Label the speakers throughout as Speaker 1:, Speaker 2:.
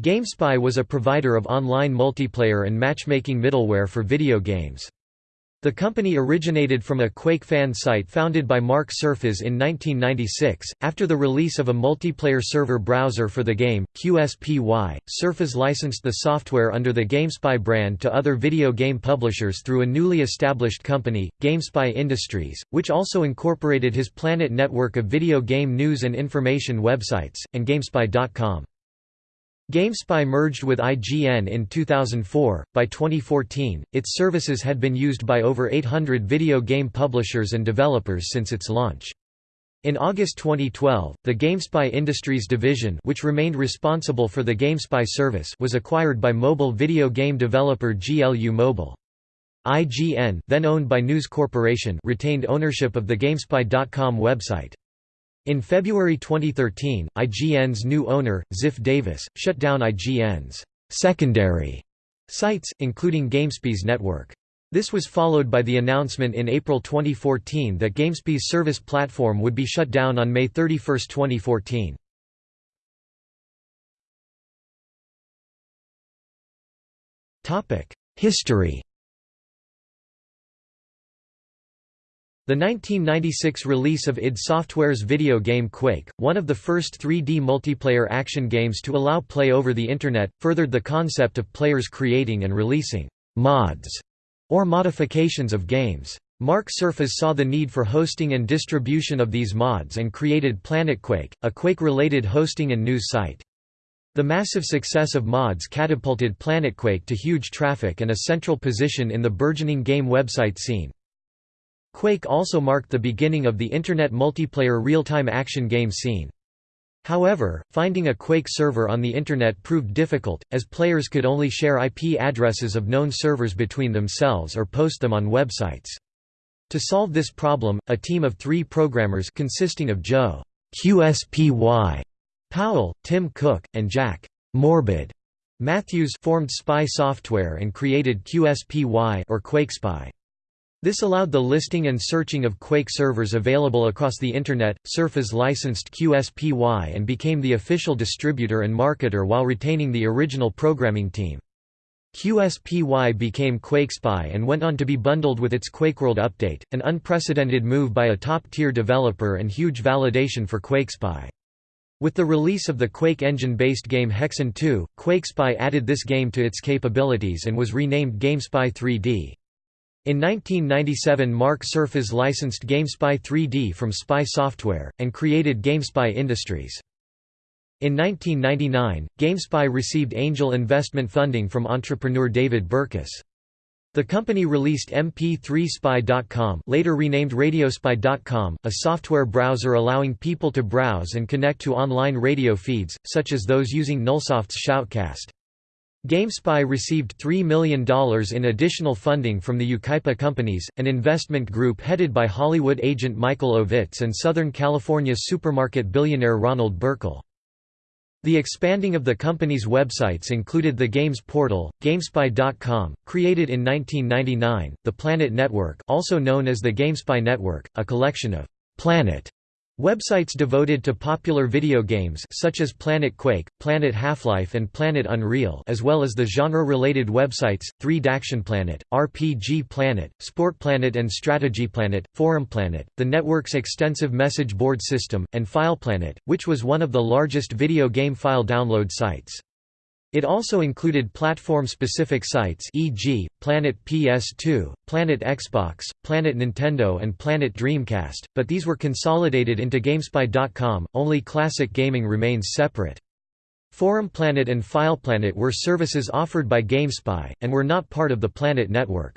Speaker 1: GameSpy was a provider of online multiplayer and matchmaking middleware for video games. The company originated from a Quake fan site founded by Mark Surfas in 1996. After the release of a multiplayer server browser for the game, QSPY, Surfas licensed the software under the GameSpy brand to other video game publishers through a newly established company, GameSpy Industries, which also incorporated his Planet network of video game news and information websites, and GameSpy.com. GameSpy merged with IGN in 2004. By 2014, its services had been used by over 800 video game publishers and developers since its launch. In August 2012, the GameSpy Industries division which remained responsible for the GameSpy service was acquired by mobile video game developer GLU Mobile. IGN then owned by News Corporation retained ownership of the GameSpy.com website. In February 2013, IGN's new owner, Ziff Davis, shut down IGN's secondary sites, including GameSpy's network. This was followed by the announcement in April 2014 that GameSpy's service platform would be shut down on May 31, 2014. History The 1996 release of id Software's video game Quake, one of the first 3D multiplayer action games to allow play over the Internet, furthered the concept of players creating and releasing «mods» or modifications of games. Mark Surfas saw the need for hosting and distribution of these mods and created PlanetQuake, a Quake-related hosting and news site. The massive success of mods catapulted PlanetQuake to huge traffic and a central position in the burgeoning game website scene. Quake also marked the beginning of the Internet multiplayer real-time action game scene. However, finding a Quake server on the Internet proved difficult, as players could only share IP addresses of known servers between themselves or post them on websites. To solve this problem, a team of three programmers consisting of Joe QSPY Powell, Tim Cook, and Jack Morbid Matthews formed Spy Software and created QSPY or QuakeSpy. This allowed the listing and searching of Quake servers available across the Internet. Surfas licensed QSPY and became the official distributor and marketer while retaining the original programming team. QSPY became QuakeSpy and went on to be bundled with its QuakeWorld update, an unprecedented move by a top-tier developer and huge validation for QuakeSpy. With the release of the Quake engine-based game Hexen 2, QuakeSpy added this game to its capabilities and was renamed GameSpy 3D. In 1997 Mark Surfas licensed GameSpy 3D from Spy Software, and created GameSpy Industries. In 1999, GameSpy received angel investment funding from entrepreneur David Berkus. The company released MP3Spy.com later renamed Radiospy.com, a software browser allowing people to browse and connect to online radio feeds, such as those using Nullsoft's Shoutcast. GameSpy received $3 million in additional funding from the Yucaipa Companies, an investment group headed by Hollywood agent Michael Ovitz and Southern California supermarket billionaire Ronald Burkle. The expanding of the company's websites included the Games Portal, GameSpy.com, created in 1999, the Planet Network also known as the GameSpy Network, a collection of «Planet» Websites devoted to popular video games such as Planet Quake, Planet Half-Life and Planet Unreal as well as the genre-related websites, 3 Planet, RPG Planet, Sport Planet and Strategy Planet, Forum Planet, the network's extensive message board system, and File Planet, which was one of the largest video game file download sites. It also included platform-specific sites e.g., Planet PS2, Planet Xbox, Planet Nintendo and Planet Dreamcast, but these were consolidated into GameSpy.com, only Classic Gaming remains separate. Forum Planet and FilePlanet were services offered by GameSpy, and were not part of the Planet network.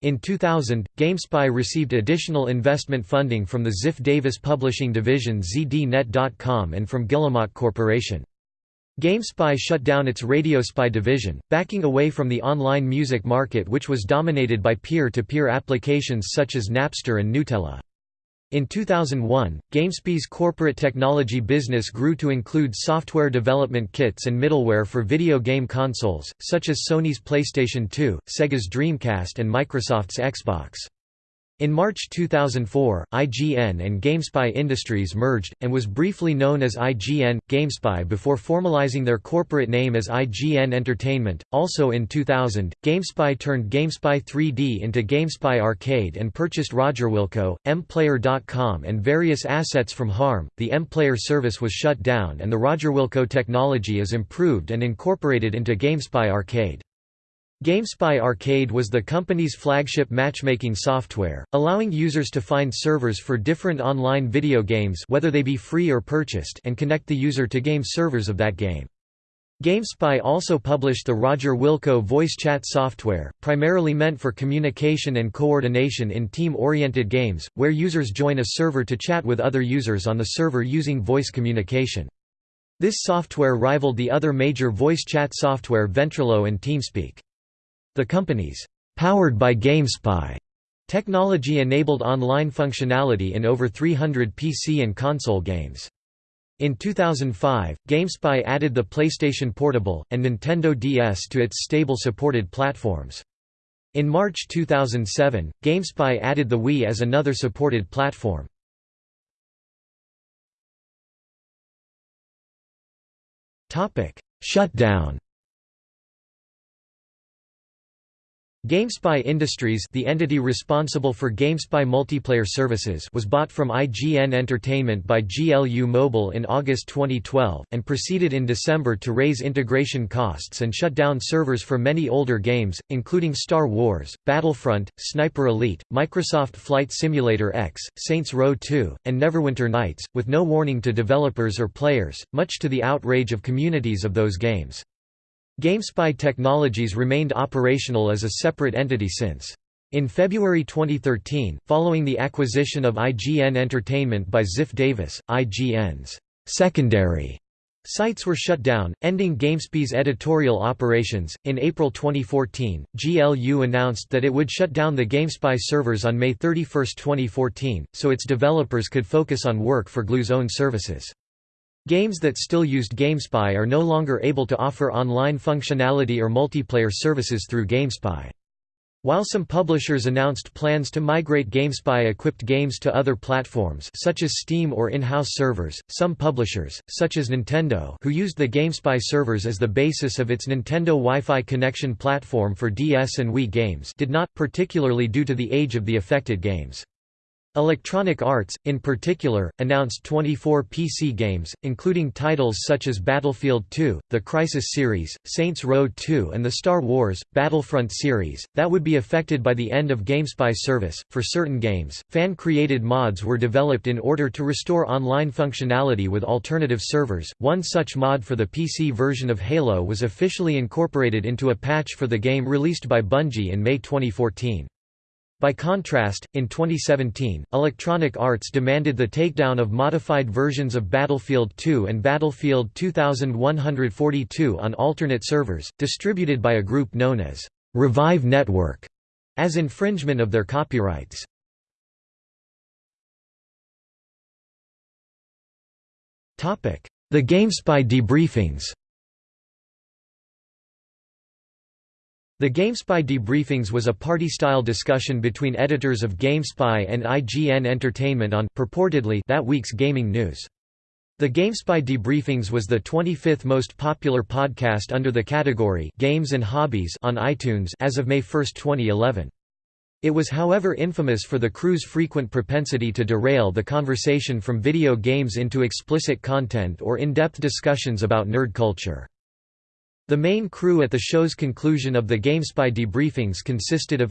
Speaker 1: In 2000, GameSpy received additional investment funding from the Ziff Davis publishing division ZDNet.com and from Guillemot Corporation. GameSpy shut down its RadioSpy division, backing away from the online music market which was dominated by peer-to-peer -peer applications such as Napster and Gnutella. In 2001, GameSpy's corporate technology business grew to include software development kits and middleware for video game consoles, such as Sony's PlayStation 2, Sega's Dreamcast and Microsoft's Xbox. In March 2004, IGN and GameSpy Industries merged, and was briefly known as IGN GameSpy before formalizing their corporate name as IGN Entertainment. Also in 2000, GameSpy turned GameSpy 3D into GameSpy Arcade and purchased RogerWilco, MPlayer.com, and various assets from Harm. The MPlayer service was shut down, and the RogerWilco technology is improved and incorporated into GameSpy Arcade. GameSpy Arcade was the company's flagship matchmaking software, allowing users to find servers for different online video games whether they be free or purchased and connect the user to game servers of that game. GameSpy also published the Roger Wilco voice chat software, primarily meant for communication and coordination in team-oriented games, where users join a server to chat with other users on the server using voice communication. This software rivaled the other major voice chat software Ventrilo and TeamSpeak. The company's powered by GameSpy technology enabled online functionality in over 300 PC and console games. In 2005, GameSpy added the PlayStation Portable, and Nintendo DS to its stable supported platforms. In March 2007, GameSpy added the Wii as another supported platform. Shutdown GameSpy Industries the entity responsible for GameSpy multiplayer services was bought from IGN Entertainment by GLU Mobile in August 2012, and proceeded in December to raise integration costs and shut down servers for many older games, including Star Wars, Battlefront, Sniper Elite, Microsoft Flight Simulator X, Saints Row 2, and Neverwinter Nights, with no warning to developers or players, much to the outrage of communities of those games. GameSpy Technologies remained operational as a separate entity since. In February 2013, following the acquisition of IGN Entertainment by Ziff Davis, IGN's secondary sites were shut down, ending GameSpy's editorial operations. In April 2014, GLU announced that it would shut down the GameSpy servers on May 31, 2014, so its developers could focus on work for GLU's own services. Games that still used GameSpy are no longer able to offer online functionality or multiplayer services through GameSpy. While some publishers announced plans to migrate GameSpy-equipped games to other platforms such as Steam or in-house servers, some publishers, such as Nintendo who used the GameSpy servers as the basis of its Nintendo Wi-Fi connection platform for DS and Wii games did not, particularly due to the age of the affected games. Electronic Arts, in particular, announced 24 PC games, including titles such as Battlefield 2, the Crysis series, Saints Row 2 and the Star Wars, Battlefront series, that would be affected by the end of GameSpy service. For certain games, fan-created mods were developed in order to restore online functionality with alternative servers. One such mod for the PC version of Halo was officially incorporated into a patch for the game released by Bungie in May 2014. By contrast, in 2017, Electronic Arts demanded the takedown of modified versions of Battlefield 2 and Battlefield 2142 on alternate servers, distributed by a group known as Revive Network, as infringement of their copyrights. The GameSpy debriefings The GameSpy debriefings was a party-style discussion between editors of GameSpy and IGN Entertainment on purportedly that week's gaming news. The GameSpy debriefings was the 25th most popular podcast under the category Games and Hobbies on iTunes as of May 1, 2011. It was however infamous for the crew's frequent propensity to derail the conversation from video games into explicit content or in-depth discussions about nerd culture. The main crew at the show's conclusion of the GameSpy debriefings consisted of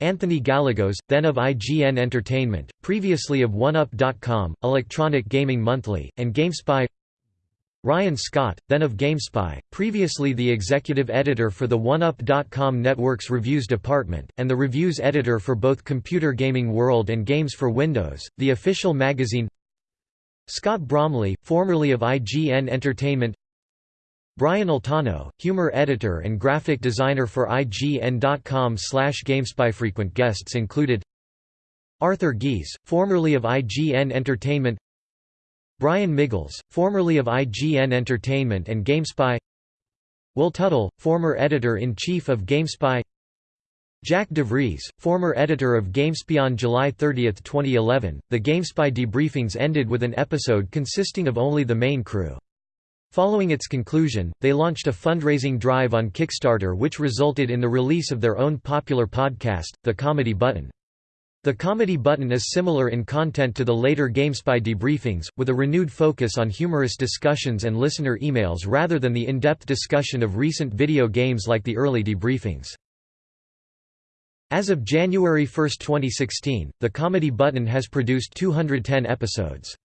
Speaker 1: Anthony Gallegos, then of IGN Entertainment, previously of OneUp.com, Electronic Gaming Monthly, and GameSpy Ryan Scott, then of GameSpy, previously the executive editor for the OneUp.com network's reviews department, and the reviews editor for both Computer Gaming World and Games for Windows, the official magazine Scott Bromley, formerly of IGN Entertainment Brian Altano, humor editor and graphic designer for IGN.com slash GameSpy. Frequent guests included Arthur Gies, formerly of IGN Entertainment Brian Miggels, formerly of IGN Entertainment and GameSpy Will Tuttle, former editor-in-chief of GameSpy Jack DeVries, former editor of GameSpy on July 30, 2011, the GameSpy debriefings ended with an episode consisting of only the main crew. Following its conclusion, they launched a fundraising drive on Kickstarter which resulted in the release of their own popular podcast, The Comedy Button. The Comedy Button is similar in content to the later GameSpy debriefings, with a renewed focus on humorous discussions and listener emails rather than the in-depth discussion of recent video games like the early debriefings. As of January 1, 2016, the Comedy Button has produced 210 episodes.